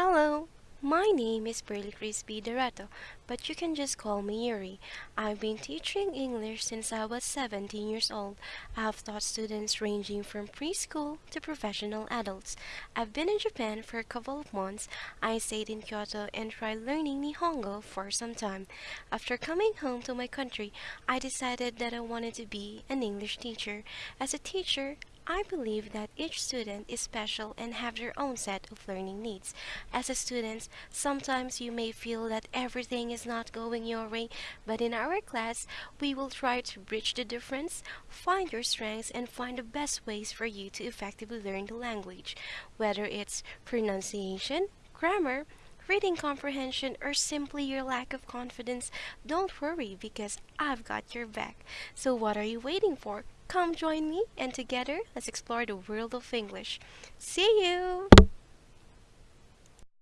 Hello, my name is Pearly Crispy Dorato, but you can just call me Yuri. I've been teaching English since I was 17 years old. I've taught students ranging from preschool to professional adults. I've been in Japan for a couple of months. I stayed in Kyoto and tried learning Nihongo for some time. After coming home to my country, I decided that I wanted to be an English teacher. As a teacher, I believe that each student is special and have their own set of learning needs. As a student, sometimes you may feel that everything is not going your way, but in our class, we will try to bridge the difference, find your strengths, and find the best ways for you to effectively learn the language. Whether it's pronunciation, grammar, reading comprehension, or simply your lack of confidence, don't worry because I've got your back. So what are you waiting for? Come join me and together let's explore the world of English. See you!